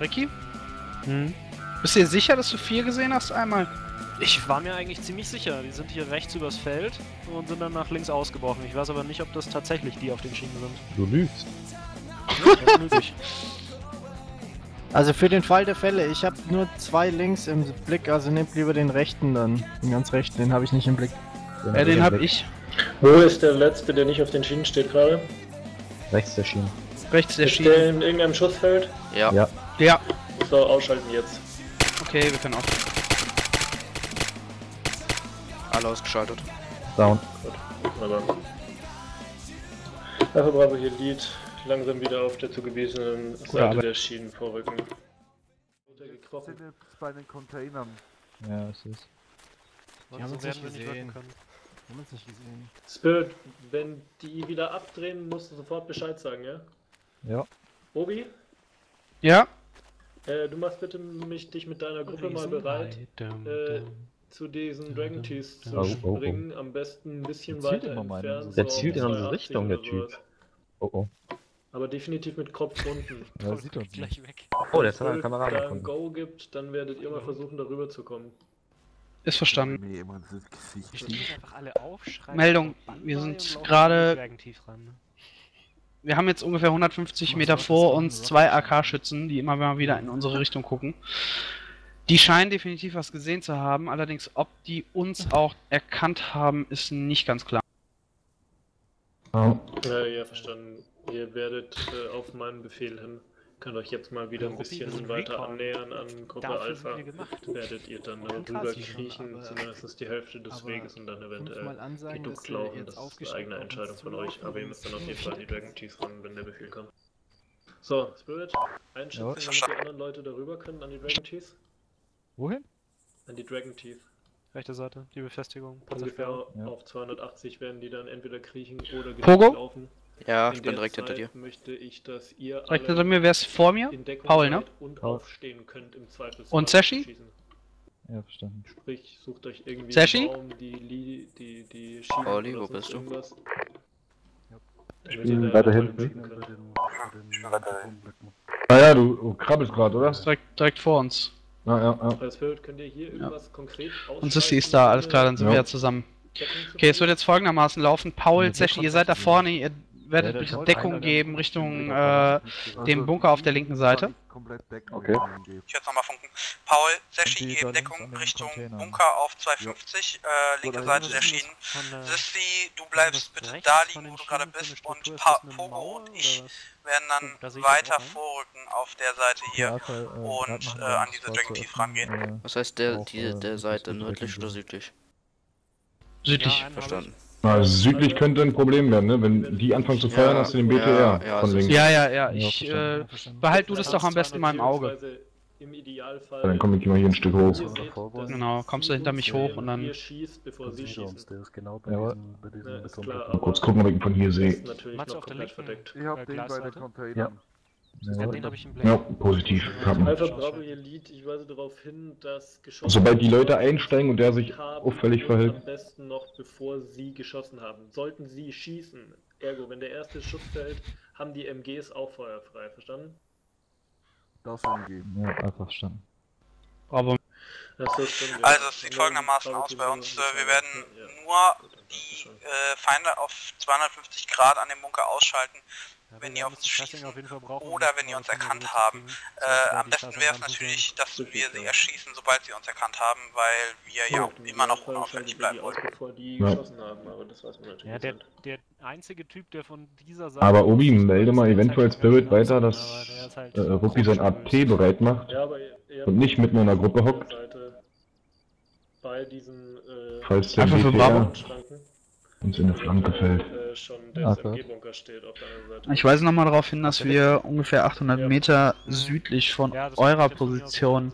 Ricky? Hm? Bist du dir sicher, dass du vier gesehen hast einmal? Ich war mir eigentlich ziemlich sicher. Die sind hier rechts übers Feld und sind dann nach links ausgebrochen. Ich weiß aber nicht, ob das tatsächlich die auf den Schienen sind. Du lügst. Ja. Also für den Fall der Fälle, ich habe nur zwei links im Blick, also nehmt lieber den rechten dann. Den ganz rechten, den habe ich nicht im Blick. Ja, den hab ich. Wo ist der letzte, der nicht auf den Schienen steht gerade? Rechts der Schienen. Rechts der Ist der Schiene. in irgendeinem Schussfeld? Ja. Ja. Ja, So, ausschalten jetzt. okay, wir können auch. Alle ausgeschaltet. Down. Aber. Alpha Bravo hier Lead. Langsam wieder auf der zugewiesenen Seite Arbeit. der Schienen vorrücken. sind Runtergekrochen. jetzt bei den Containern. Ja, es ist. Die haben uns nicht wir nicht gesehen. Wir haben uns nicht gesehen. Spirit, wenn die wieder abdrehen, musst du sofort Bescheid sagen, ja? Ja. Obi, Ja? Äh, du machst bitte mich, dich mit deiner Gruppe mal bereit, äh, zu diesen Dragon Tees zu Oh, oh, oh. springen. Am besten ein bisschen weiter entfernt. Der zielt in unsere 280 Richtung, der Typ. Oh oh. Aber definitiv mit Kopf unten. Ja, sieht uns nicht. gleich weg. Oh, der Wenn ist eine Kamera da ein. Go gibt, dann werdet ihr mal versuchen, darüber zu kommen. Ist verstanden. Stehen einfach alle auf, schreien Meldung, wir sind gerade- in die Dragon Teeth ran, ne? Wir haben jetzt ungefähr 150 Meter vor uns zwei AK-Schützen, die immer mal wieder in unsere Richtung gucken. Die scheinen definitiv was gesehen zu haben, allerdings ob die uns auch erkannt haben, ist nicht ganz klar. Ja. Ja, ja, verstanden. Ihr werdet äh, auf meinen Befehl hin, könnt euch jetzt mal wieder ein bisschen weiter Recon. annähern an Gruppe Dafür Alpha. Werdet ihr dann rüber kriechen, zumindest die Hälfte des Weges und dann eventuell ansagen, geduckt laufen. Das ist eine eigene Entscheidung von euch, aber ihr müsst dann auf jeden Fall die. Dragon Tees ran, wenn der Befehl kommt. So, Spirit, einschätzen, Ja. damit die anderen Leute darüber können an die Dragon Tees? Wohin? An die Dragon Teeth. Rechte Seite, die Befestigung. Ungefähr. Ja. auf 280 werden die dann entweder kriechen oder Pogo? Ja, In ich bin direkt direkt hinter dir. möchte ich, dass ihr Direkt hinter mir, wer ist vor mir? Paul, ne? und Paul. aufstehen könnt im Zweifelsfall. Und Sashi? schießen. Ja, verstanden. Sprich, sucht euch irgendwie Sashi? einen Baum, die, Li die, die Schienen Pauli, wo bist du? irgendwas. Ich bin weiter hinten. blicken könnt. Naja, du, du krabbelst gerade, oder? Ist direkt, direkt vor uns. Ja, ja, ja. Als Spirit könnt ihr hier irgendwas konkret Und Sissy ist da, alles klar, dann sind Ja. wir ja zusammen. Okay, es wird jetzt folgendermaßen laufen. Paul, Ja, Seshi, ihr seid da vorne, ihr werdet Ja, bitte Deckung einer, geben Richtung äh, dem Bunker auf der linken Seite. Komplett decken. Okay. Ich werde nochmal funken. Paul, Seshi, Und die geben Deckung Richtung. Bunker auf 250, äh, linke Seite der Schienen. Sissy, du bleibst bitte da liegen, wo du gerade Schienen bist und pa Pogo und ich werden da dann weiter ne? vorrücken auf der Seite hier. Ja, äh, und, äh, an diese Dragon Teeth öffnen, rangehen. Was heißt der, die, äh, der Seite, nördlich oder südlich? Südlich. Ja, Verstanden. Na, südlich könnte ein Problem werden, ne? Wenn die anfangen zu feuern, Ja, hast du den ja, BTR ja, von es ist- links. Ja, ja, ja, Ja, ich äh, behalt du das doch am besten in meinem Auge. Im Idealfall. Ja, dann komme ich mal hier ein Stück hoch. ihr Genau, kommst du hinter mich hoch und dann- Ihr schießt, bevor sie schießen. ist genau bei Jawohl. Ja, ist klar, Mal kurz gucken, ob ich ihn von hier sehe. noch auf der linken? hab Äh, den bei den? Containern. Ja, Ja, positiv. Haben. Alpha Bravo, Lead, ich weise darauf hin, dass geschossen Sobald die Leute einsteigen und der sich auffällig verhält. Am besten noch bevor sie geschossen haben. Sollten sie schießen, ergo, wenn der erste Schuss fällt, haben die MGs auch feuerfrei, verstanden? Das umgeben. Ja, einfach verstanden. Aber. Also es sieht folgendermaßen aus bei uns. Äh, wir werden nur die äh, Feinde auf 250 Grad an dem Bunker ausschalten. Ja, wenn ihr uns schießen auf jeden Fall brauchen, oder wenn ihr uns erkannt haben. Äh, am besten wäre es natürlich, dass wir sie erschießen, sobald sie uns erkannt haben, weil wir ja im immer noch unauffällig bleiben wollen. bevor die Ja. geschossen haben, aber das weiß man natürlich Ja, der, nicht. der einzige Typ, der von dieser Seite. Aber Obi, melde mal eventuell Spirit weiter, dass halt äh, Ruppi sein AT bereit macht. Und nicht mitten in einer Gruppe hockt. Bei diesen äh, Falls der Einfach für Bravo. Schranken, uns in eine Flanke fällt. äh, Ah, ich weise nochmal darauf hin, dass wir ungefähr 800 Meter südlich von eurer Position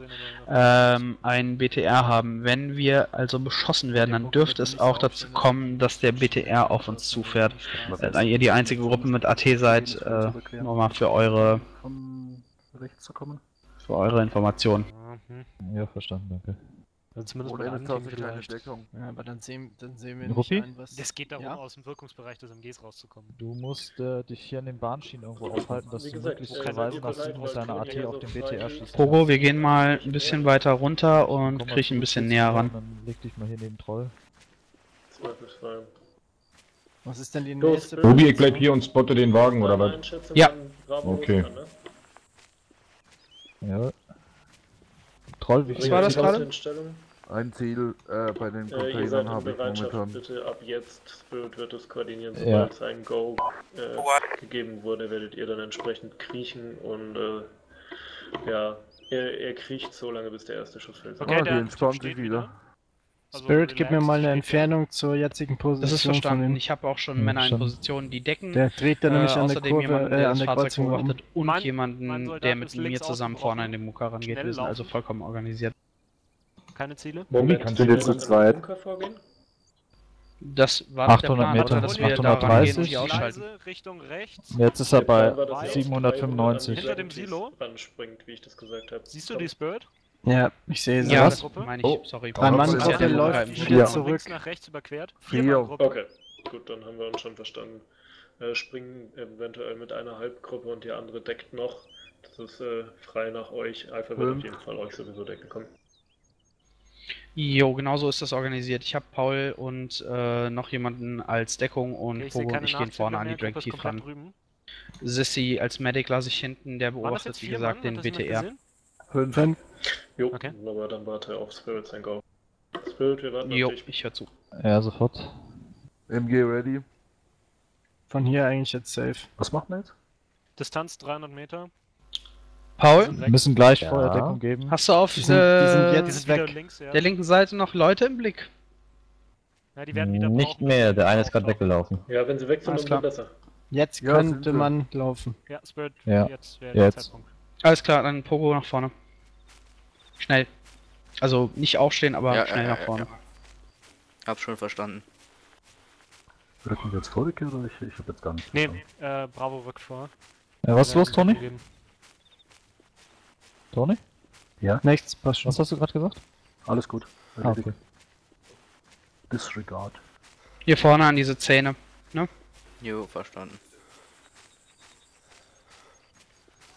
ähm, einen BTR haben. Wenn wir also beschossen werden, dann dürfte es auch dazu kommen, dass der BTR auf uns zufährt. Äh, Da ihr die einzige Gruppe mit AT seid, äh, nur mal für eure, für eure Information. Mhm. Ja, verstanden, danke. Also zumindest Oder mal eine Tasse anklingen keine vielleicht. Deckung. Ja, aber dann sehen, dann sehen wir Ruppi? nicht ein, was... Es geht darum, Ja? aus dem Wirkungsbereich des MGs rauszukommen. Du musst äh, dich hier an den Bahnschienen irgendwo aufhalten, dass du möglichst äh, verweisen nach bereit, Süden mit deiner AT auf den BTR schießt. Pogo, wir gehen mal ein bisschen weiter runter und Komm kriechen ein bisschen näher ran. Dann leg dich mal hier neben Troll. Was ist denn die Los, nächste... Ruby, ich bleib hier und spotte den Wagen, oder was? Ja. Okay. Ja. Troll, wie Was viel war das gerade? Ein Ziel äh, bei den Äh, ihr seid Containern in habe ich Bereitschaft, momentan. bitte ab jetzt. Spirit wird es koordinieren, Ja. sobald sein Go äh, gegeben wurde, werdet ihr dann entsprechend kriechen und äh, ja, er, er kriecht so lange, bis der erste Schuss fällt. Okay, ah, die der entspannt sich wieder. Also Spirit, gib mir mal eine. Entfernung zur jetzigen Position Das ist von verstanden. dem- Ich habe auch schon Hm, Männer in schon. Positionen, die decken. Der dreht dann nämlich äh, an der Kurve, jemanden, äh, der an das der Fahrzeug Kreuzung beobachtet und Mein- mein jemanden, Soldat der mit mir zusammen vorne an den Mucker rangeht. Wir sind also vollkommen organisiert. Keine Ziele? Moment, kannst du jetzt an zu zweit? Das war doch der 800 Plan, Meter, oder? dass wir da 830. rangehen und die ausschalten. Gleise Richtung rechts. Jetzt ist er bei war, dass ihr auf 795. 300 Hinter dem an Silo? Ranspringt, wie ich das gesagt habe. Siehst du die Spirit? Ja, ich sehe sie. Ja, Was? das meine ich. Oh. Sorry. Drei Mann Gruppe Gruppe läuft im wieder. Von zurück. links nach rechts überquert. Vier. Vier. Okay, gut, dann haben wir uns schon verstanden. Äh, springen eventuell mit einer Halbgruppe und die andere deckt noch. Das ist äh, frei nach euch. Alpha wird Fünf. auf jeden Fall euch sowieso decken kommen. Jo, genau so ist das organisiert. Ich habe Paul und äh, noch jemanden als Deckung und Okay, ich Pogo und ich gehen vorne an die Drag Team ran. drüben. Sissy als Medic lasse ich hinten, der beobachtet wie vier gesagt den BTR. Fünf. Jo, Okay. aber dann warte auf Spirit sein Go. Spirit, wir warten Jo, auf dich. ich höre zu. Ja, sofort. MG ready. Von hier eigentlich jetzt safe. Was macht man jetzt? Distanz 300 Meter. Paul, Sind Wir müssen gleich Ja. Feuerdeckung geben. hast du auf Die sind- die sind äh, Die jetzt sind wieder weg. links, ja. der linken Seite noch Leute im Blick? ja. Die werden wieder Nicht brauchen, mehr, der eine ist gerade weggelaufen. Ja, wenn sie weg sind, klar. besser. Jetzt Ja, sind könnte man laufen. Ja, Spirit, Ja, jetzt wäre der jetzt. Zeitpunkt. Alles klar, dann Pogo nach vorne. Schnell. Also nicht aufstehen, aber Ja, schnell ja, nach ja, vorne. Hab schon verstanden. Rücken wir jetzt vor oder ich, ich hab jetzt gar nicht. Nee, verstanden. äh, Bravo rückt vor. Ja, was ist los, Toni? Gegeben. Toni? Nichts, passt schon. Was hast du gerade gesagt? Alles gut. Ah, okay. Disregard. Hier vorne an diese Zähne. Jo, verstanden.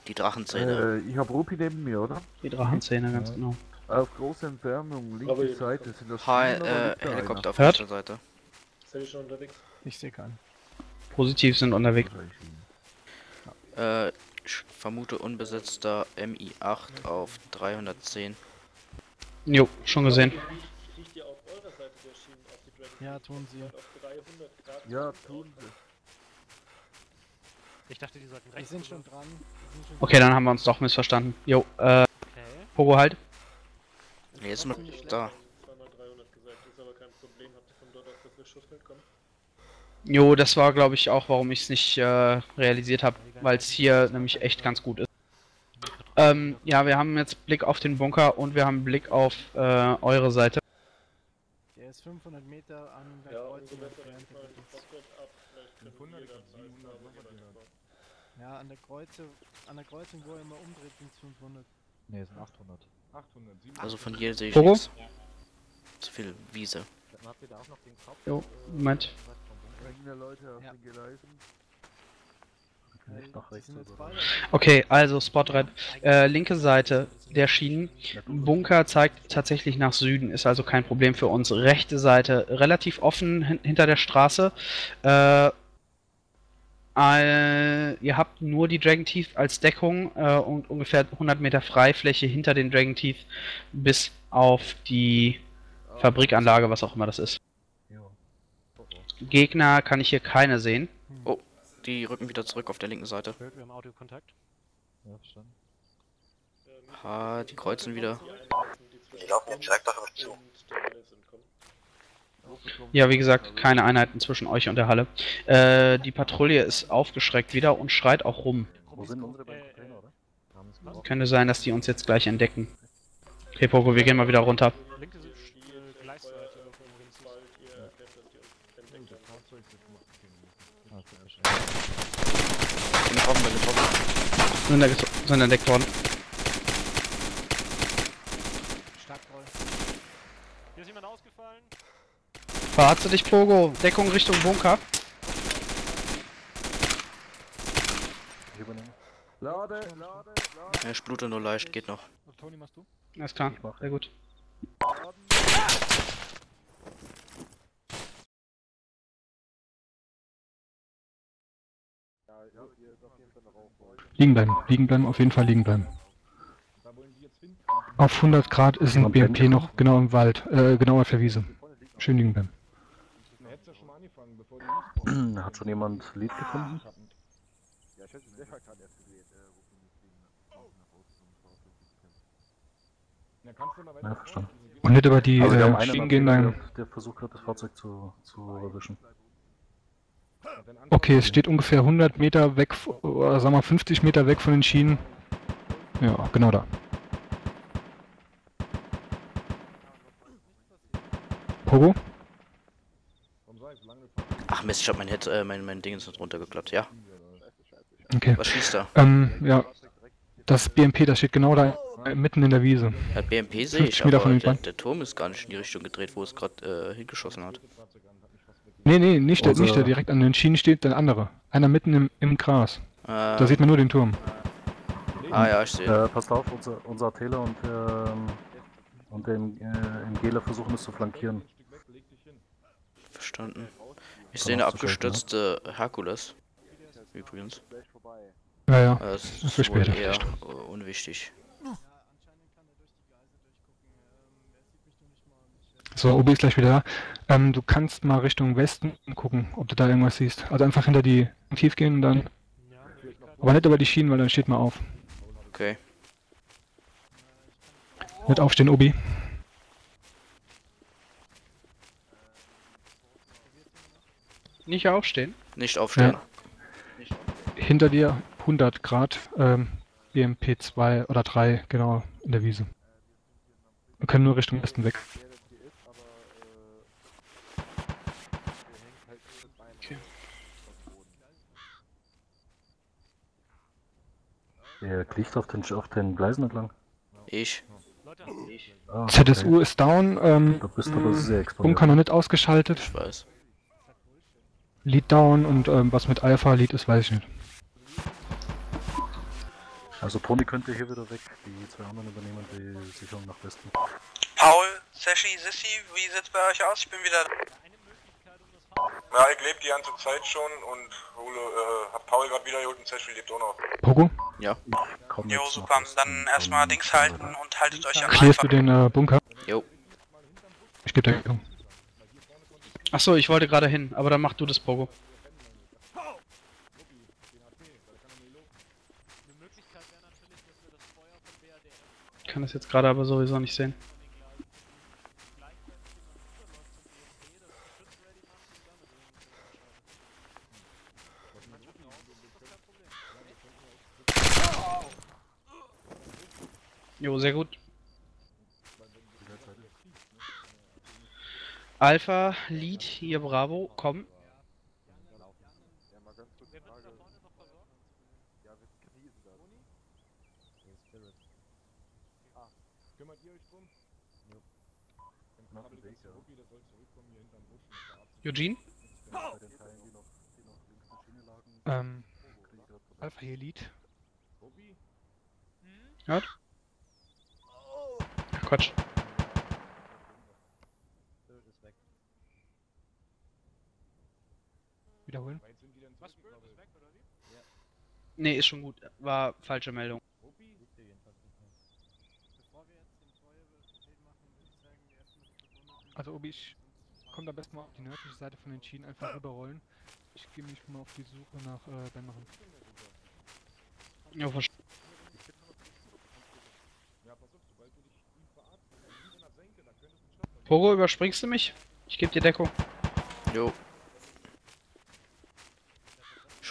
Die Drachenzähne. Äh, ich habe Rupi neben mir, oder? Die Drachenzähne, ganz Ja. genau. Auf große Entfernung, linke Aber Seite. Sind das Hi, äh, Helikopter auf rechter Seite. Seid ihr schon unterwegs? Ich sehe keinen. Positiv sind unterwegs. Äh, ich vermute unbesetzter MI8 auf 310. Jo, schon gesehen. Ja, tun sie. und auf 300 Grad? Ja, tun sie. Ich dachte, die sollten Die rechts sind rüber. schon dran. Die sind schon Okay, dann haben wir uns doch missverstanden. Jo, äh, Okay. Pogo halt. Nee, noch nicht da. schlecht, Zweimal 300 gesagt, ist aber kein Problem. Habt ihr von dort aus das Schussfeld kommen? Jo, das war glaube ich auch, warum ich es nicht äh, realisiert habe, weil es hier nämlich echt ganz gut ist. Ähm, ja, wir haben jetzt Blick auf den Bunker und wir haben Blick auf äh, eure Seite. Der ist 500 Meter an der Ja, Kreuzung besser, dann entfernt. fahren die Pocket ab. Vielleicht können wir das als Bravo jeweils bauen. Ja, an der Kreuze, an der Kreuzung, wo er immer umdreht, sind es 500. Ne, sind 800. 800, 700. Also von hier sehe ich Pogo? nichts. Zu viel Wiese. Jo, Moment. Eigene Leute auf Ja. den Gleisen. Nicht nach Die rechts sind jetzt oder beide. Okay, also Spotrap. Äh, linke Seite der Schienen. Bunker zeigt tatsächlich nach Süden, ist also kein Problem für uns. Rechte Seite relativ offen hin hinter der Straße. Äh, äh, ihr habt nur die Dragon Teeth als Deckung äh, und ungefähr 100 Meter Freifläche hinter den Dragon Teeth bis auf die Fabrikanlage, was auch immer das ist. Gegner kann ich hier keine sehen. Die rücken wieder zurück auf der linken Seite. Wir haben Audiokontakt. Ja, verstanden. Ah, die kreuzen wieder. Die laufen jetzt direkt auf euch zu. Ja, wie gesagt, keine Einheiten zwischen euch und der Halle. Äh, die Patrouille ist aufgeschreckt wieder und schreit auch rum. Wo sind unsere beiden Container, oder? Könnte sein, dass die uns jetzt gleich entdecken. Okay, Poco, wir gehen mal wieder runter. Linke Gleisseite sind entdeckt worden. Verharze dich, Pogo. Deckung Richtung Bunker. Ich übernehme. Lade, lade, lade. Ich blute nur leicht, geht noch. Toni, machst du? Alles klar, sehr gut. Liegen bleiben, liegen bleiben, auf jeden Fall liegen bleiben. Auf 100 Grad ist ein BMP noch genau im Wald, äh, genau auf der Wiese. Schön liegen bleiben. Hat schon jemand Lied gefunden? Ja, ich hätte den Leverkan erst gesehen, äh, wovon ich wegen nach außen zum Fahrzeug Ja, verstanden. Und nicht über die Also äh, Schienen gehen dann. der, versucht gerade das Fahrzeug zu, zu erwischen. Okay, es steht ungefähr 100 Meter weg, oder sagen wir 50 Meter weg von den Schienen. Ja, genau da. Pogo? Mist, ich hab mein Head, äh, mein, mein Ding ist nicht runtergeklappt. Ja, Okay. was schießt er? Ähm, ja. Das BMP, das steht genau da äh, mitten in der Wiese. Ja, BMP sehe 50 ich, Meter aber der, der Turm ist gar nicht in die Richtung gedreht, wo es gerade äh, hingeschossen hat. Nee, nee, nicht der, nicht der direkt an den Schienen steht, der andere. Einer mitten im, im Gras. Äh, Da sieht man nur den Turm. ah ja, ich sehe. Äh, passt auf, unser, unser Taylor und, ähm, und der äh, Gela versuchen es zu flankieren. Verstanden. Ich sehe eine Seite, ne? abgestürzte Herkules. Übrigens. gleich vorbei. Ja, ja. Äh, Das Das ist wohl später eher vielleicht. äh, unwichtig. So, Obi ist gleich wieder da. Ähm, du kannst mal Richtung Westen gucken, ob du da irgendwas siehst. Also einfach hinter die tief gehen und dann. Aber nicht über die Schienen, weil dann steht mal auf. Okay. Nicht aufstehen, Obi. Nicht aufstehen. Nicht aufstehen. Hinter dir 100 Grad, ähm, BMP 2 oder 3, genau, in der Wiese. Wir können nur Richtung Westen weg. Der liegt auf den, auf den Gleisen entlang. Ich. Ah, okay. ZSU ist down, ähm, Du bist aber sehr exponiert. Bunker noch nicht ausgeschaltet. Ich weiß. Lead down und ähm, was mit Alpha Lead ist, weiß ich nicht. Also Toni könnte hier wieder weg, die zwei anderen übernehmen die Sicherung nach Westen. Paul, Sashi, Sissi, wie sieht's bei euch aus? Ich bin wieder Ja, ich lebe die ganze Zeit schon und hole, äh, hab Paul gerade wieder geholt und Sashi lebt auch noch. Pogo, Ja. Komm Jo, super. Dann erstmal Dings halten und haltet euch am clearst du den äh, Bunker? Jo. Ich gebe dir Deckung. Achso, ich wollte gerade hin, aber dann mach du das, Pogo. Ich kann das jetzt gerade aber sowieso nicht sehen. Jo, sehr gut. Alpha, Lead, hier Bravo, komm. Ja, mal ganz kurz Frage. Ja, wir krisen das. Kümmert ihr euch drum? Eugene? Bei den Teilen, die noch, die noch links der Schiene lagen, Ähm, kriege ich grad vorbei. Alpha hier Lead. Hört? Ach, Quatsch. Wiederholen. Nee, ist schon gut. War falsche Meldung. Also Obi, ich komme am besten mal auf die nördliche Seite von den Schienen einfach rüberrollen. Ich gehe mich mal auf die Suche nach äh, Benmachen. Ja, verstanden. Pogo, überspringst du mich? Ich gebe dir Deckung. Jo.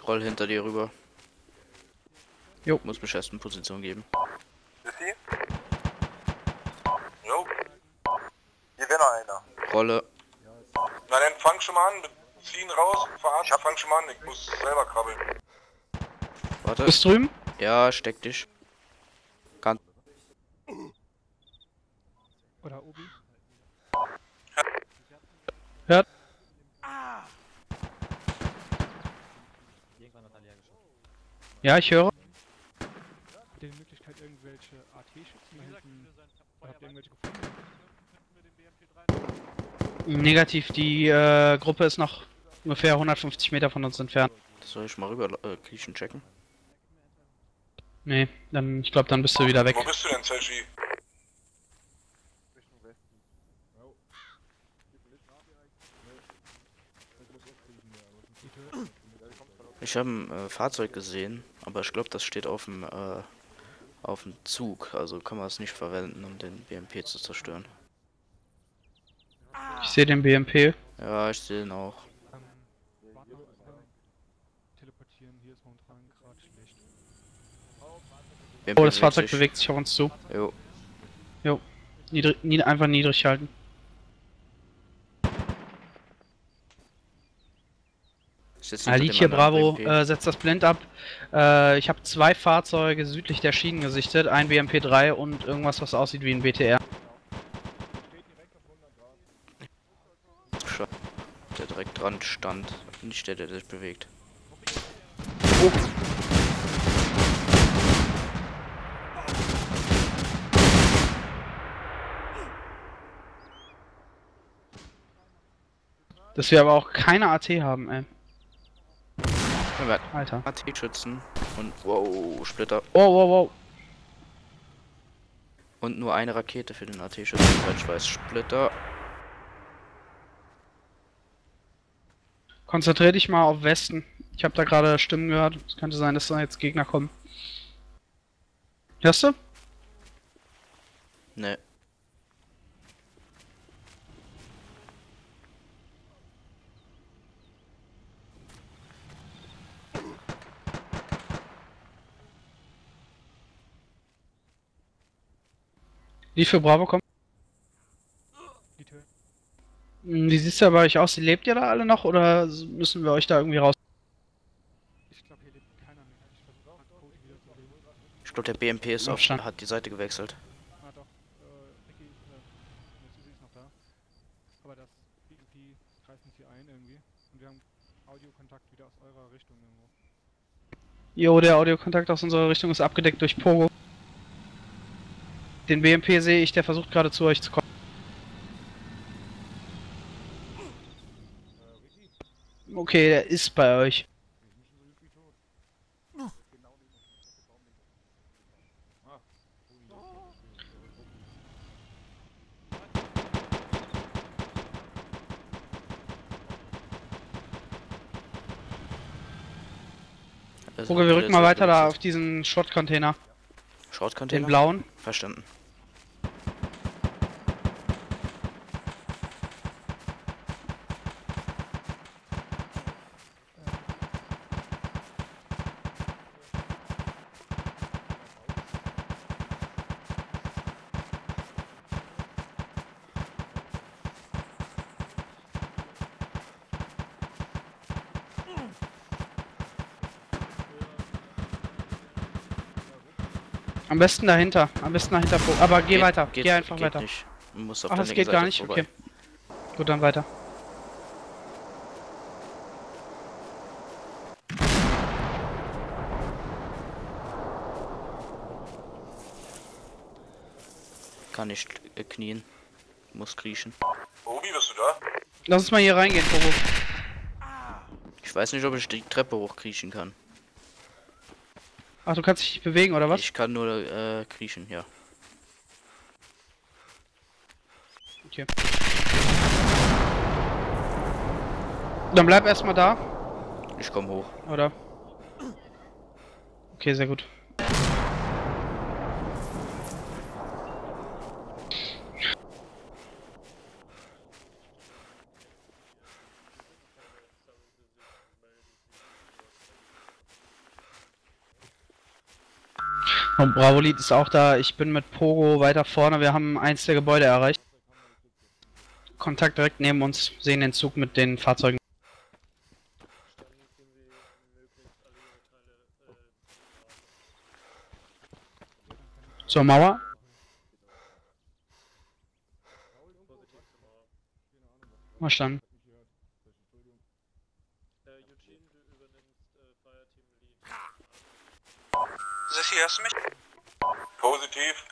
Ich roll hinter dir rüber. Jo. Muss mich erst in Position geben. Sissi? Jo. Hier wäre noch einer. Rolle. Na dann fang schon mal an, wir ziehen raus, verarschen, fang schon mal an, ich muss selber krabbeln. Warte. Bist drüben? Ja, steck dich. Kann. Oder Obi? Hört? Ja, ich höre. Habt ihr die Möglichkeit, irgendwelche AT-Schützen da hinten? Habt ihr irgendwelche gefunden? Negativ, die äh, Gruppe ist noch ungefähr 150 Meter von uns entfernt. Soll ich mal rüber äh, kriechen checken? Nee, dann, ich glaube, dann bist du wieder weg. Wo bist du denn, Zeshi? Richtung Westen. Jo. Gib Licht nach direkt. Nee. Ich muss auch kriechen, ja. aber es ist- Ja, die kommt gerade aus- Ich habe ein äh, Fahrzeug gesehen, aber ich glaube, das steht auf dem äh, auf dem Zug. Also kann man es nicht verwenden, um den BMP zu zerstören. Ich sehe den BMP. Ja, ich sehe ihn auch. BMP Oh, das Fahrzeug bewegt sich auf uns zu. Jo. Niedrig, nied einfach niedrig halten. Anderen Bravo, äh, setzt das blind ab. Äh, ich habe zwei Fahrzeuge südlich der Schienen gesichtet, ein BMP3 und irgendwas, was aussieht wie ein BTR. Der direkt dran stand. Nicht der, der sich bewegt. Dass wir aber auch keine AT haben, ey. Wir Alter. AT-Schützen und wow, Splitter. Oh, wow, wow. Und nur eine Rakete für den AT-Schützen, ich weiß. Splitter. Konzentrier dich mal auf Westen. Ich habe da gerade Stimmen gehört. Es könnte sein, dass da jetzt Gegner kommen. Hörst du? Ne. Die für Bravo kommen. Die Tür. Hm, Wie sieht's da bei euch aus? Lebt ihr da alle noch oder müssen wir euch da irgendwie raus? Ich glaube, hier lebt keiner mehr. Ich versuche gerade Cody wieder zu reden. Ich glaube, der BMP ist auf, Aufstand. hat die Seite gewechselt. Ah, doch. Äh, Ricky, äh, ist noch da. Aber das BMP greift uns hier ein irgendwie. Und wir haben Audiokontakt wieder aus eurer Richtung irgendwo. Jo, der Audiokontakt aus unserer Richtung ist abgedeckt durch Pogo. Den BMP sehe ich, der versucht gerade zu euch zu kommen. Okay, der ist bei euch. Also, Pogo, wir rücken mal weiter da auf diesen Schrott-Container. Den Short-Container? blauen. Verstanden. Am besten dahinter. Am besten dahinter. Pogo. Aber geh Geht- weiter. geht- Geh einfach geht weiter. Nicht. Muss auf Ach, das geht gar Seite nicht? vorbei. Okay. Gut, dann weiter. Kann nicht äh, knien. Muss kriechen. Obi, bist du da? Lass uns mal hier reingehen, Pogo. Ich weiß nicht, ob ich die Treppe hochkriechen kann. Ach, du kannst dich nicht bewegen, oder was? Ich kann nur äh, kriechen, ja. Okay. Dann bleib erstmal da, Ich komme hoch. oder? Okay, sehr gut. Und Bravo Lead ist auch da. Ich bin mit Pogo weiter vorne. Wir haben eins der Gebäude erreicht. Kontakt direkt neben uns. Sehen den Zug mit den Fahrzeugen. Zur Mauer. Verstanden. Sissi, hörst du mich? Positiv.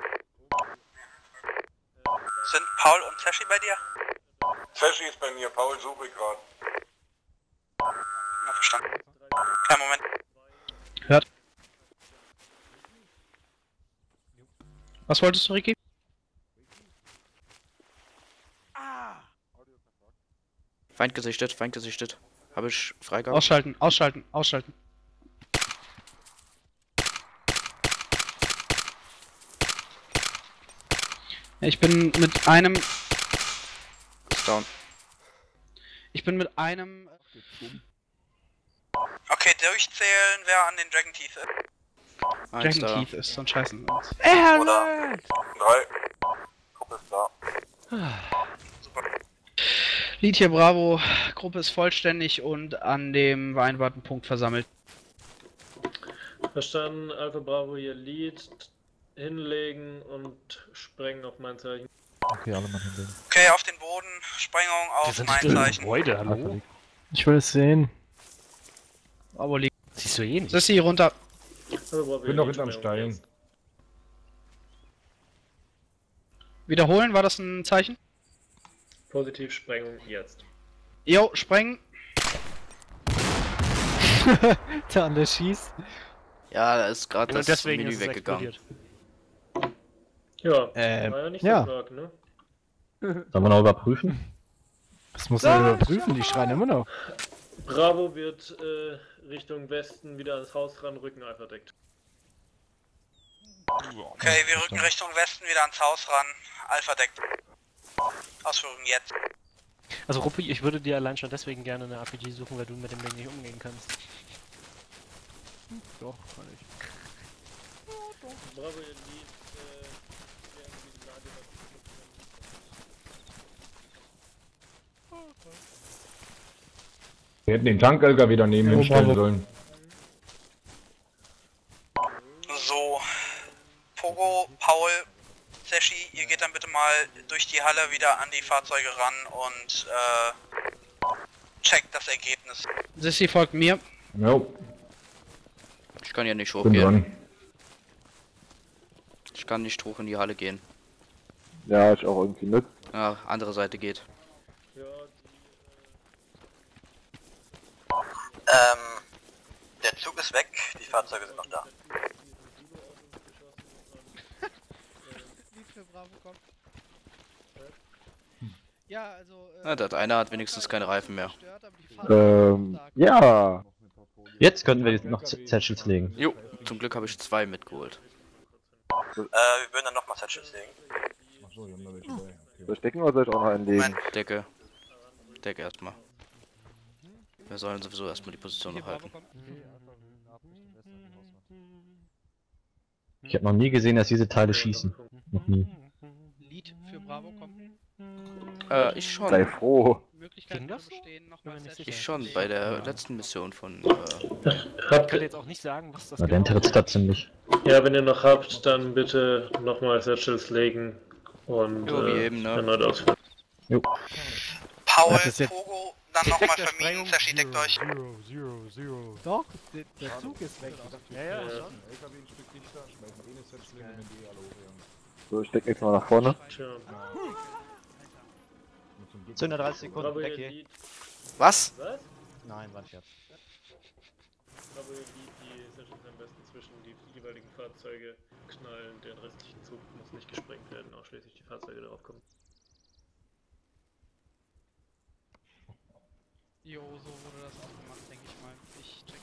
Sind Paul und Sashi bei dir? Sashi ist bei mir, Paul suche ich gerade. Na, verstanden. Kein Moment. Hört. Was wolltest du, Ricky? Feind gesichtet, Feind gesichtet. Habe ich Freigabe? Ausschalten, ausschalten, ausschalten. Ich bin mit einem. Ist down. Ich bin mit einem. Okay, durchzählen, wer an den Dragon Teeth ist. Dragon da. Teeth ist, sonst scheißen wir uns. Oder? Drei. Gruppe ist da. Lied hier Bravo, Gruppe ist vollständig und an dem Weinwartenpunkt versammelt. Verstanden, Alpha Bravo hier Lead, hinlegen und sprengen auf mein Zeichen. Okay, alle mal hinlegen. Okay, auf den Boden, Sprengung auf mein Zeichen. Gebäude, hallo? Ich will es sehen. Bravo liegt. Siehst du eh nicht. Sissi runter. Bravo Bin noch hinterm Stein. jetzt. Wiederholen, war das ein Zeichen? Positiv, Sprengung jetzt. Jo, sprengen. Der andere schießt. Ja, da ist gerade das deswegen Menü weggegangen. explodiert. Ja, Ähm, war ja nicht ja. so stark, ne? Sollen wir noch überprüfen? Das muss er überprüfen, die schreien immer noch. Bravo wird äh, Richtung Westen wieder ans Haus ranrücken, Alpha deckt. Okay, wir rücken Richtung Westen wieder ans Haus ran. Alpha deckt. Ausführung jetzt. Also Ruppi, ich würde dir allein schon deswegen gerne eine RPG suchen, weil du mit dem Ding nicht umgehen kannst. Doch, kann ich. Bravo, ihr Lead, äh, wir haben die Lage, Wir hätten den Tank-LKW daneben Ja, hinstellen bravo. sollen. So. Pogo, Paul, Sashi, ihr geht dann bitte mal durch die Halle wieder an die Fahrzeuge ran und äh, checkt das Ergebnis. Sissi folgt mir. Jo, Ich kann ja nicht hochgehen. dran. Ich kann nicht hoch in die Halle gehen. Ja, ich auch irgendwie nicht. Ja, andere Seite geht. Ähm, der Zug ist weg, die Fahrzeuge sind noch da. Ja, also. Na, der eine hat wenigstens keine Reifen mehr. Ähm, ja. Jetzt könnten wir noch Satchels legen. Jo, zum Glück habe ich zwei mitgeholt. Äh, wir würden dann nochmal Satchels legen. Achso, wir haben da welche bei. Okay. Soll ich decken oder soll ich auch noch einen legen? Moment. Decke. Decke erstmal. Wir sollen sowieso erstmal die Position noch halten. Ich habe noch nie gesehen, dass diese Teile schießen. Noch nie. Lied für Bravo kommt. Äh, ich schon. Sei froh. Möglichkeiten Ging das Ich schon, bei der letzten Mission von... Äh, Ich habt kann ihr, jetzt auch nicht sagen, was das genau tritt's da ziemlich. ja, wenn ihr noch habt, dann bitte nochmal Satchels legen und Jo, wie äh, eben, ne? erneut ausführen. Paul, Das ist jetzt- Pogo, dann nochmal vermieden, deckt euch. Zero, zero, zero. Doch, der, der Zug ist weg. Ja, ja, Ja. schon. LKW ein Stück dichter, schmeißen eh eine Setzlinge, wenn die alle hochjagen. So, ich deck jetzt mal nach vorne. 230 Bravo, Sekunden, ihr weg hier. Was? was? Nein, war Scherz. Bravo, ihr Lead, die Satchels am besten zwischen die jeweiligen Fahrzeuge knallen, den restlichen Zug muss nicht gesprengt werden, ausschließlich die Fahrzeuge darauf kommen. Jo, so wurde das auch gemacht, denke ich mal. Ich check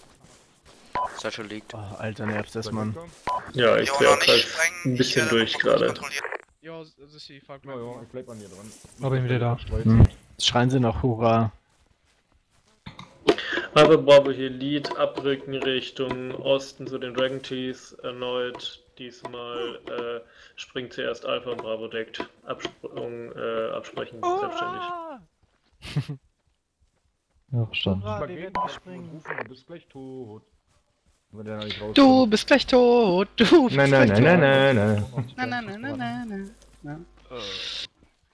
das mal. Satchel liegt. Oh, Alter, nervt das, Mann. Ja, ich Jo, noch auch sprengen. ein bisschen hier durch gerade. Jo, Sissi, folgt Ja, mir. ja, ich bleib an dir dran. Aber bin wieder da. Hm. Schreien sie noch Hurra. Aber Bravo hier Lead, abrücken Richtung Osten zu den Dragon Teeth, erneut. Diesmal äh, springt zuerst Alpha und Bravo deckt. Absprung, äh, absprechen, selbstständig. Ja, verstanden. Hurra, Mal wir gehen werden und gesprengt. rufen, du bist gleich tot. Wenn der da nicht rauskommt. Du bist gleich tot, du bist Nein, gleich nein, tot. nein, nein, nein, nein. Nein, nein, nein, nein, nein, nein.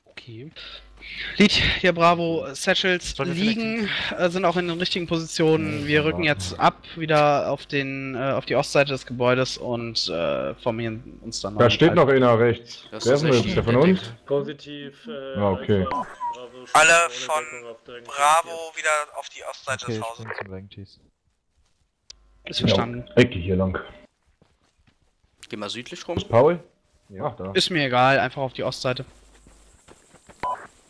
Okay. Lied hier Bravo, Satchels liegen, äh, sind auch in den richtigen Positionen. Wir rücken jetzt ab, wieder auf den äh, auf die Ostseite des Gebäudes und äh, formieren uns dann Da steht noch einer rechts. Das Wer ist denn der von uns? Positiv. Äh, Ah, okay. Bravo, Alle von Bravo wieder auf die Ostseite Okay, des ich Hauses. Ist verstanden. Ja, Ecke hier lang. Geh mal südlich rum. Ist Paul? Ja, da. Ist mir egal, einfach auf die Ostseite.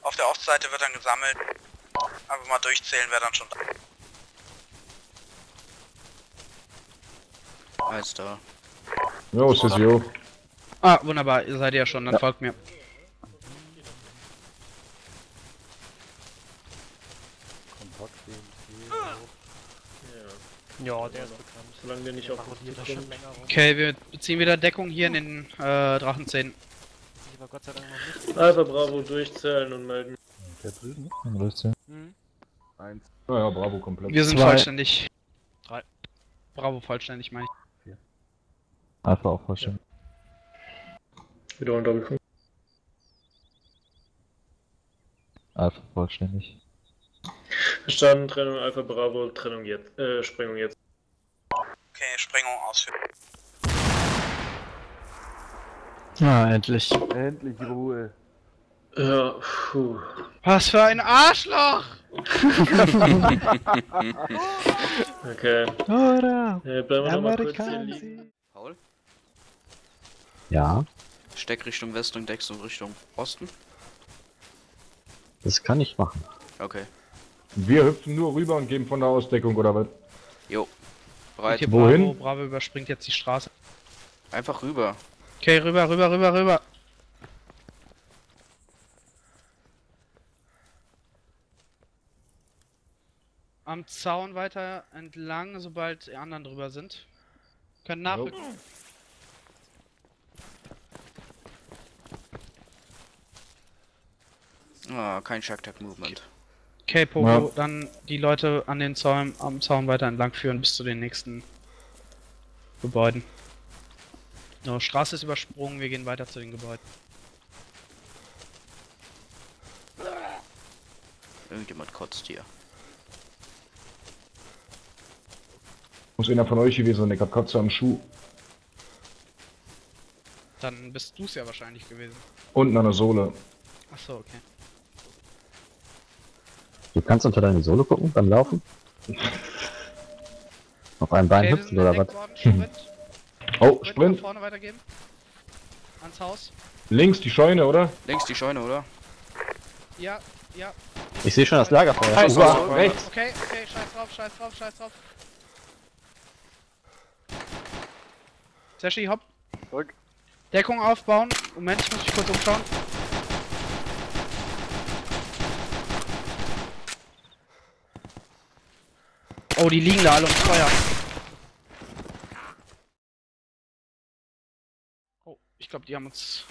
Auf der Ostseite wird dann gesammelt. Einfach mal durchzählen, wer dann schon da Eins da. Jo, Sissio. Ah, wunderbar, ihr seid ja schon, dann folgt mir. Ja, der ist bekannt. Solange wir nicht auf. Okay, wir beziehen wieder Deckung hier in den äh, Drachenzähnen. Aber Gott sei Dank noch nicht. Alpha Bravo durchzählen und melden. Der drüben? Dann löst er. Mhm. Eins. Naja, Bravo komplett. Wir sind Zwei. vollständig. Drei. Bravo vollständig, meine ich. Alpha auch vollständig. Wieder ein Doppelpunkt. Alpha vollständig. Verstanden, Trennung Alpha Bravo, Trennung jetzt. Äh, Sprengung jetzt. Okay, Sprengung ausführen. Ah, endlich. Endlich Ruhe. Ja, puh. Was für ein Arschloch! Okay. Oder? Äh, bleiben wir noch mal kurz hier liegen. Amerikaner. Paul? Ja, Steck Richtung Westen und Dex und Richtung Osten. das kann ich machen. Okay. Wir hüpfen nur rüber und geben von der Ausdeckung, oder was? Jo. Bereit. hier Wohin? Bravo, Bravo überspringt jetzt die Straße. Einfach rüber. Okay, rüber, rüber, rüber, rüber. Am Zaun weiter entlang, sobald die anderen drüber sind. Können nachrücken. Ah, kein Shark Movement. Okay, Pogo, Ja. dann die Leute an den Zaun, am Zaun weiter entlang führen bis zu den nächsten Gebäuden. So, Straße ist übersprungen, wir gehen weiter zu den Gebäuden. Irgendjemand kotzt hier. Muss einer von euch gewesen sein, der hat Kotze am Schuh. Dann bist du es ja wahrscheinlich gewesen. Unten an der Sohle. Achso, okay. Du kannst unter deine Sohle gucken beim Laufen? Auf einem Bein okay, hüpfen oder was? Oh, Sprint Sprint. nach vorne weitergeben. Ans Haus. Links die Scheune, oder? Links die Scheune, oder? Ja, ja. Ich sehe schon das Lagerfeuer. Scheiß drauf. rechts. Okay, okay, scheiß drauf, scheiß drauf, scheiß drauf. Sashi, hopp. Zurück. Deckung aufbauen. Moment, ich muss mich kurz umschauen. Oh, die liegen da alle ums Feuer. Oh, ich glaube, die haben uns.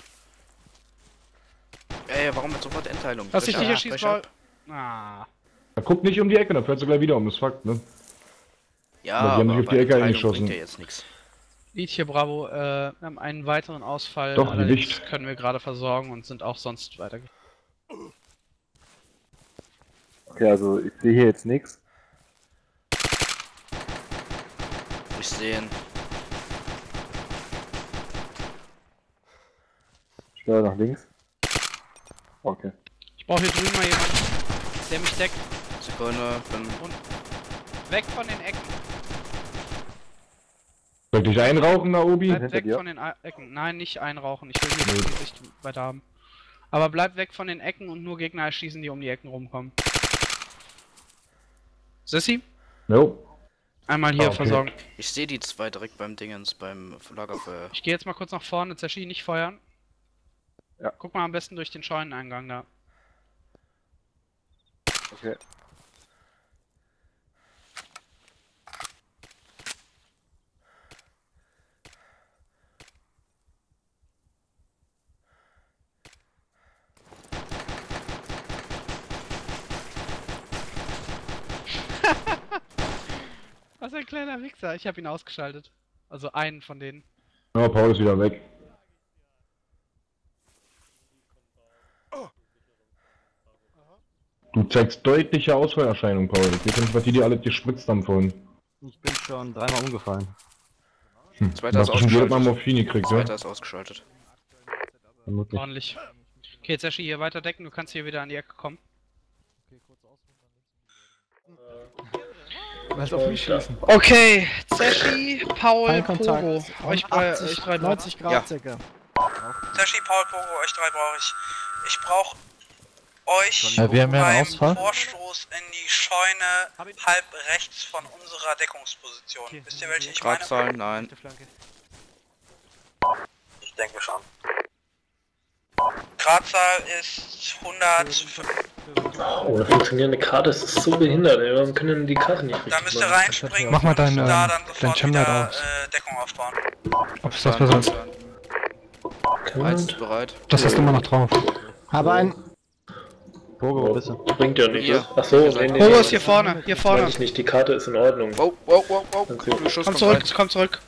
Ey, warum mit sofort Endteilung? Lass dich nicht erschießen. Paul. Ah. Da guckt nicht um die Ecke, dann fährt sie gleich wieder um, das ist Fakt, ne? Ja, Aber die haben sich auf die Ecke eingeschossen. jetzt nichts. Lied hier, Bravo. Äh, wir haben einen weiteren Ausfall. Doch, allerdings Gewicht. können wir gerade versorgen und sind auch sonst weiter. Okay, also ich sehe hier jetzt nichts. Ich sehe ihn. Steuer nach links. Okay. Ich brauche hier drüben mal jemanden, der mich deckt. Sekunde, bin. Weg von den Ecken. Soll ich einrauchen, Naobi? Bleib weg dir. von den Ecken. Nein, nicht einrauchen. Ich will hier die Sicht weiter haben. Aber bleib weg von den Ecken und nur Gegner erschießen, die um die Ecken rumkommen. Sissy, Jo. einmal hier Ah, okay. versorgen. Ich sehe die zwei direkt beim Dingens, beim Lagerfeuer. Ich gehe jetzt mal kurz nach vorne, Zashi, nicht feuern. Ja. Guck mal am besten durch den Scheuneneingang da. Okay. Was ein kleiner Wichser. Ich habe ihn ausgeschaltet. Also einen von denen. Ja, Paul ist wieder weg. Du zeigst deutliche Ausfallerscheinungen, Paul. Ich weiß nicht, was die dir alle gespritzt haben vorhin. Ich bin schon dreimal umgefallen. Hm. Zweiter ist Hast du schon jedes Mal ausgeschaltet. Morphin gekriegt, ja? Zweiter ist ausgeschaltet. Vermutlich. Ordentlich. Okay, jetzt Sashi hier weiter decken, du kannst hier wieder an die Ecke kommen. Lass auf mich schießen. Okay, Sashi, Paul. Pogo. Euch, bei, euch drei 90 Grad Ja. circa. Sashi, Paul, Pogo, euch drei brauche ich. Ich brauche euch Ja, wir haben ja einen beim Ausfall. Vorstoß in die Scheune halb rechts von unserer Deckungsposition. Wisst ihr, welche ich meine? Gradzahlen, nein. Ich denke schon. Gradzahl ist 100. Oh, eine funktionierende Karte, das ist so behindert, ey. Warum können denn die Karte nicht richtig Da müsst ihr machen? reinspringen Mach mal und dein, da ähm, dann dein wieder aus. äh, Deckung aufbauen. Ob es das besser ist. Bereit. Das hast du immer noch drauf. Aber ein. Pogo, wo bist du? Bringt ja nicht, Hier. was? Achso, nee, nee. Pogo nee, ist hier vorne, hier Weiß vorne. ich nicht, die Karte ist in Ordnung. Wow, wow, wow, wow. Komm zurück, rein. komm zurück.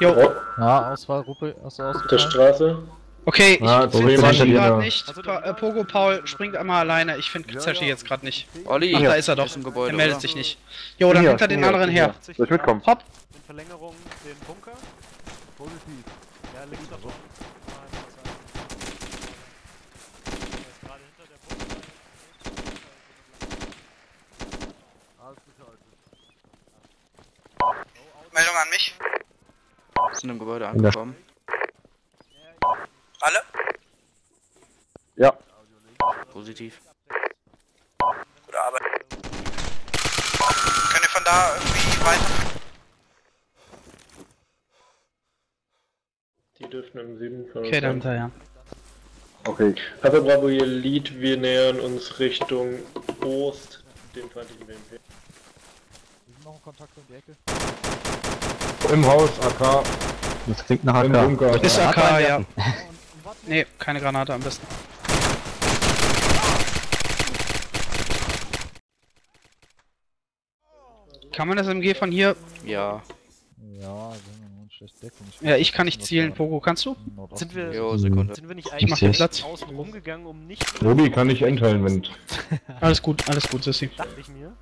Jo, Oh, Ja, Auswahl, Ruppe, hast du auf der? Straße. okay, ich finde Sashi gerade nicht. Pa äh, Pogo, Paul, springt einmal alleine. Ich finde Sashi jetzt gerade nicht. Olli, Ach, da ist er doch. Ist im Gebäude, Er meldet oder? sich nicht. Jo, dann hinter den anderen her. Soll ich mitkommen? Hopp. In Verlängerung den Bunker. Positiv. Ja, links davon. Gerade hinter der Bunker. Meldung an mich. Sind im Gebäude angekommen. Alle? Ja. Positiv. Gute Arbeit. Könnt ihr von da irgendwie weiter? Die dürften im Süden von uns Okay, dann sein. hinterher. Okay. Aber Bravo, ihr Lead, wir nähern uns Richtung Ost, dem feindlichen BMP. Noch ein Kontakt um die Ecke. Im Haus, AK, Das klingt nach im AK. Bunker. Ist AK, Granate ja. Nee, keine Granate am besten. Kann man das MG von hier? Ja. Ja, Deckung. Ja, ich kann nicht zielen. Pogo, kannst du? Sind wir, Jo, Sekunde. sind wir nicht Ich eigentlich mach den seh's. Platz. außen rumgegangen, um nicht... Robi kann nicht entteilen, wenn... Alles gut, alles gut, Sissi. Dachte ich mir.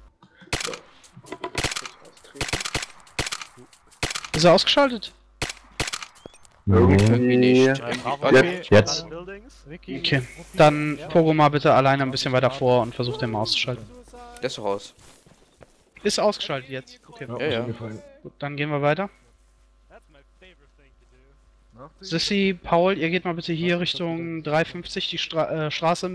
Ist er ausgeschaltet? Irgendwie nicht. Okay. Jetzt. Okay. Dann Pogo mal bitte alleine ein bisschen weiter vor und versucht den mal auszuschalten. Der ist doch raus. Ist ausgeschaltet jetzt. Okay. Ja, ja. Gut, dann gehen wir weiter. Sissy, Paul, ihr geht mal bitte hier Richtung 350 die Stra äh, Straße,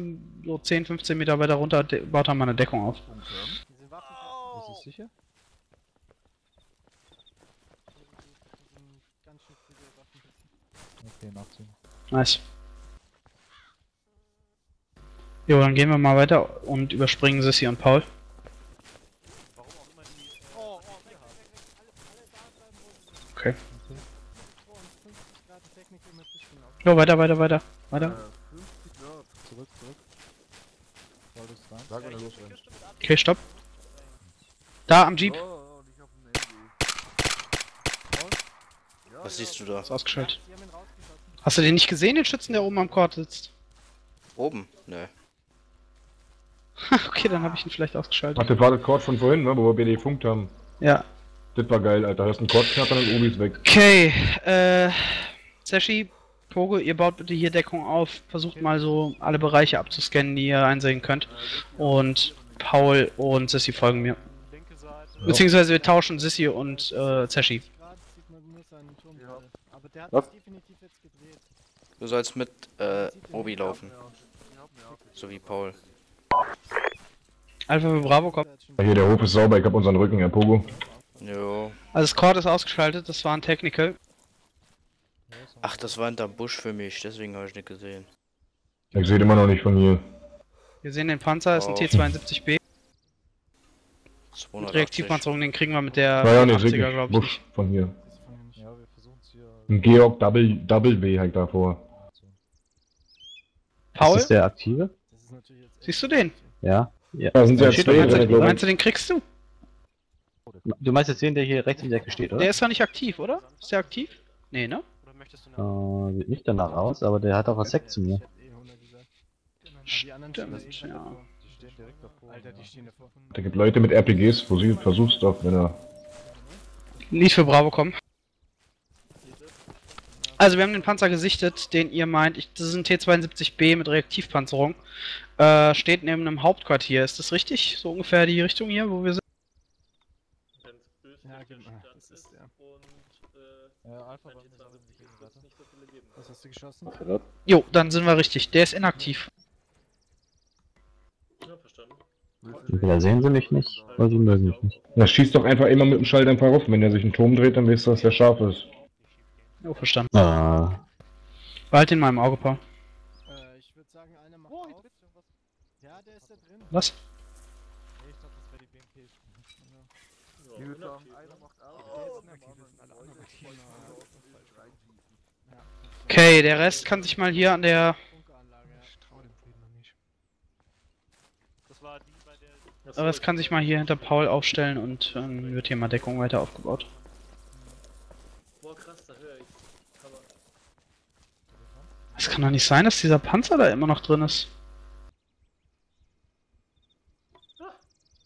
so 10, 15 Meter weiter runter, baut da mal eine Deckung auf. Ist es sicher? Okay, nachziehen. Nice. Jo, dann gehen wir mal weiter und überspringen Sissy und Paul. Okay. Jo, weiter, weiter, weiter. Weiter. Zurück, zurück. Losrennt. Okay, stopp. Da am Jeep. Oh, MG. Was siehst du da? Ist ausgeschaltet. Hast du den nicht gesehen, den Schützen, der oben am Court sitzt? Oben? Nö. okay, dann habe ich ihn vielleicht ausgeschaltet. Ach, das war das Chord von vorhin, ne, wo wir BD funkt haben. Ja. Das war geil, Alter. Hörst einen Chord knattern und Obi ist weg. Okay, äh, Sashi, Pogo, ihr baut bitte hier Deckung auf. Versucht mal so alle Bereiche abzuscannen, die ihr einsehen könnt. Und Paul und Sissy folgen mir. Linke Seite. Beziehungsweise wir tauschen Sissy und äh, Sashi. Was? Du sollst mit äh, Obi laufen. So wie Paul. Alpha für Bravo kommt. Ja, Hier, der Hof ist sauber, ich hab unseren Rücken, Herr Pogo. Jo. Also das Court ist ausgeschaltet, das war ein Technical. Ach, das war hinterm Busch für mich, deswegen habe ich nicht gesehen. Ich sehe immer noch nicht von hier. Wir sehen den Panzer, ist ein Oh. T72B. Mit 280. Reaktivpanzerung, den kriegen wir mit der Naja, nee, 80er, sehe ich. glaube ich. Busch von hier. Ja, wir versuchen es hier. Ein Georg Double, Double W halt davor. Paul, Ist das der aktive? siehst du den? Ja. ja. Da sind ja Steht zwei ganz glaube Meinst du, den kriegst du? Du meinst jetzt den, der hier rechts in der Ecke steht, oder? Der ist doch nicht aktiv, oder? Ist der aktiv? Nee, ne? Oder möchtest du eine Äh, sieht nicht danach aus, aber der hat auch was Sekt zu mir. Stimmt, ja. stehen direkt davor. Alter, die stehen davor. Da gibt Leute mit RPGs, wo sie versuch's doch, wenn er. Lied für Bravo kommen. Also wir haben den Panzer gesichtet, den ihr meint, ich, das ist ein T-72B mit Reaktivpanzerung. Äh, steht neben einem Hauptquartier, ist das richtig? So ungefähr die Richtung hier, wo wir sind? Ja, genau, das ist der. und äh, Ja, Alpha wenn war die nicht 72 so viele geben. Was hast du geschossen? Jo, dann sind wir richtig. Der ist inaktiv. Ja, verstanden. Da sehen sie mich nicht, weil sie mögen mich nicht. Na, schießt doch einfach immer mit dem Schalldämpfer rauf. Wenn er sich einen Turm dreht, dann weißt du, dass der scharf ist. Jo, verstanden. Ah, Behalt den mal im Auge, Paul. Äh, ich würde sagen, einer macht auf. Ja, der ist da drin. Was? Nee, ich dachte, das wäre die BMP. Ja, sagen, inaktiv, einer ne? macht auf. Okay, der Rest kann sich mal hier an der... Bunkeranlage, ja. Ich trau dem Frieden noch nicht. Das war die, bei der... Achso, Aber es kann sich mal hier hinter Paul aufstellen und ähm, wird hier mal Deckung weiter aufgebaut. Boah, krass, da höre ich. Aber Es kann doch nicht sein, dass dieser Panzer da immer noch drin ist.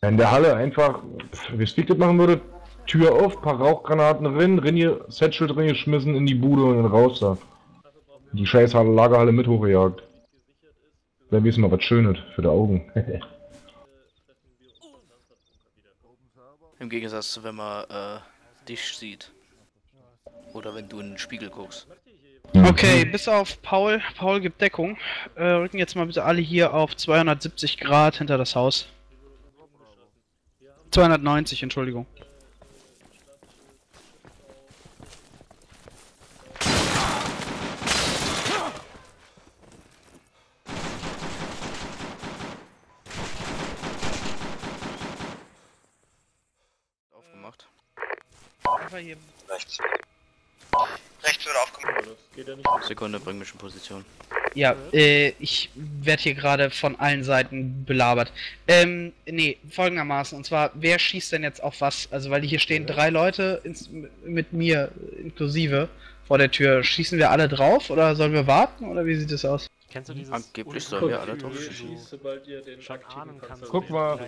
In der Halle einfach, wie Speed das machen würde, Tür auf, paar Rauchgranaten rein, Rinne, Satchel drin geschmissen in die Bude und dann raus da. Die scheiß Lagerhalle mit hochgejagt. Dann wissen wir was Schönes für die Augen. Im Gegensatz zu wenn man äh, dich sieht. Oder wenn du in den Spiegel guckst. Okay, bis auf Paul. Paul gibt Deckung. Äh, rücken jetzt mal bitte alle hier auf 270 Grad hinter das Haus. 290, Entschuldigung. Aufgemacht. Einfach hier. Rechts. Rechts wird aufgemacht. Ja, das geht ja nicht. Sekunde, bring mich in Position. Ja, äh, ich werde hier gerade von allen Seiten belabert. Ähm, nee, folgendermaßen. Und zwar, wer schießt denn jetzt auf was? Also, weil hier stehen drei Leute ins, mit mir inklusive vor der Tür. Schießen wir alle drauf oder sollen wir warten oder wie sieht es aus? Kennst du dieses... Angeblich sollen wir alle drauf schießen. sobald ihr den schon ahnen kannst, Guck mal.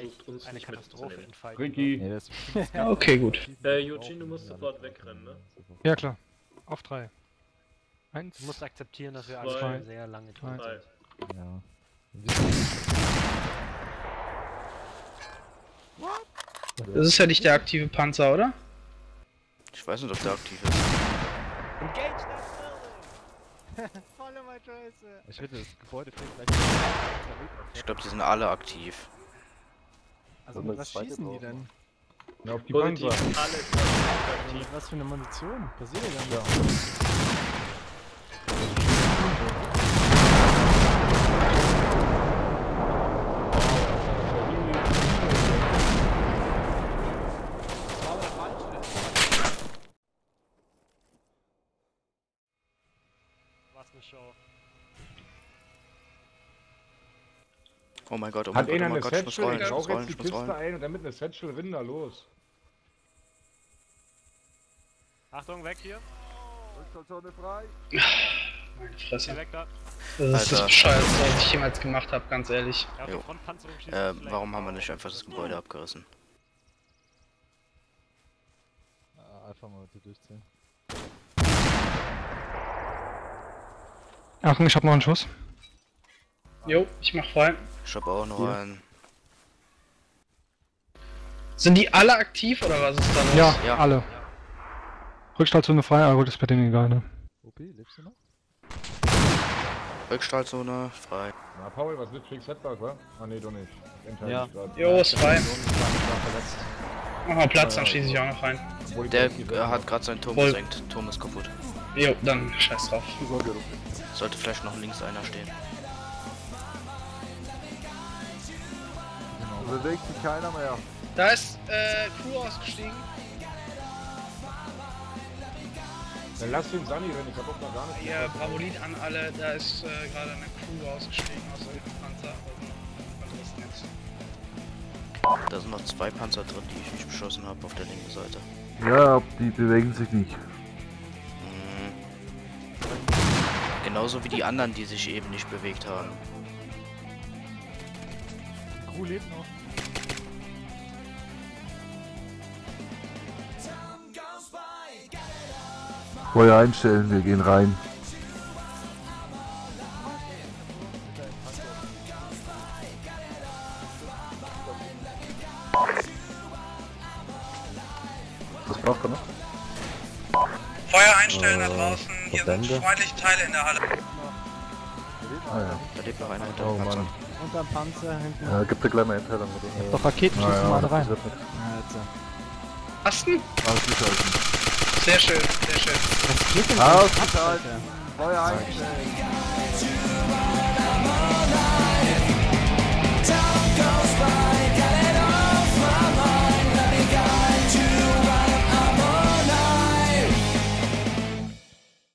eine Katastrophe entfalten. Ricky. nee, das Okay, gut. Äh, Eugene, du musst sofort wegrennen, ne? Ja, klar. Auf drei. Eins. Du musst akzeptieren, dass wir Zwei. alle sehr lange Drei. Drei. ja. Das ist ja nicht der aktive Panzer, oder? Ich weiß nicht, ob der aktiv ist. Volle mal Scheiße. Ich finde, das Gebäude gleich. Ich glaube, die sind alle aktiv. Also, was schießen die denn? Na, auf die Positiv, alle aktiv. Was für eine Munition? Was seht ihr denn da? Was eine Show. Oh mein Gott, oh mein Hat Gott, oh mein Gott, ich muss rollen, Ich muss rollen, jetzt die ich muss Kiste rollen. ein und damit eine Satchel Rinder los. Achtung, weg hier. Rückzugzone frei. Meine Fresse. weg da. Das ist das Alter. Bescheuerste, was ich jemals gemacht habe, ganz ehrlich. Ja, Jo. Äh, warum haben wir nicht einfach das Gebäude abgerissen? Ah, Einfach mal bitte durchziehen. Achtung, ich hab noch einen Schuss. Jo, ich mach frei. Ich hab auch noch einen. Sind die alle aktiv oder was ist da los? Ja, Ja. alle. Rückstahlzone frei, aber gut, ist bei denen egal, ne? OP, lebst du noch? Rückstrahlzone, frei. Na, Paul, was wird Fix Setback, wa? Ah, nee, du nicht. Entscheide Ja. Jo, ist frei. Mach mal Platz, dann schieße ich auch noch rein. Der äh, hat gerade seinen Turm Voll. gesenkt. Turm ist kaputt. Jo, dann scheiß drauf. Sollte vielleicht noch links einer stehen. Bewegt sich keiner mehr. Da ist äh, Crew ausgestiegen. Dann lass den Sunny rennen, ich hab auch noch gar nicht. Ihr Bravolit an alle, da ist äh, gerade eine Crew ausgestiegen aus eurem Panzer. Da sind noch zwei Panzer drin, die ich nicht beschossen habe auf der linken Seite. Ja, die bewegen sich nicht. Genauso wie die anderen, die sich eben nicht bewegt haben. Hu lebt noch. Feuer einstellen, wir gehen rein. Verbände? freundliche Teile in der Halle. Ah ja. Da lebt noch einer hinter Oh dem Panzer. Mann. Unterm Panzer hinten. Ja, gibt dir gleich mal Einteilung, oder? Doch Raketenschüsse Ah, ja, mal da rein. jetzt. Asten? Ausgeschalten. Sehr schön, sehr schön. Was geht denn? Ausgeschalten. Feuer einstellen.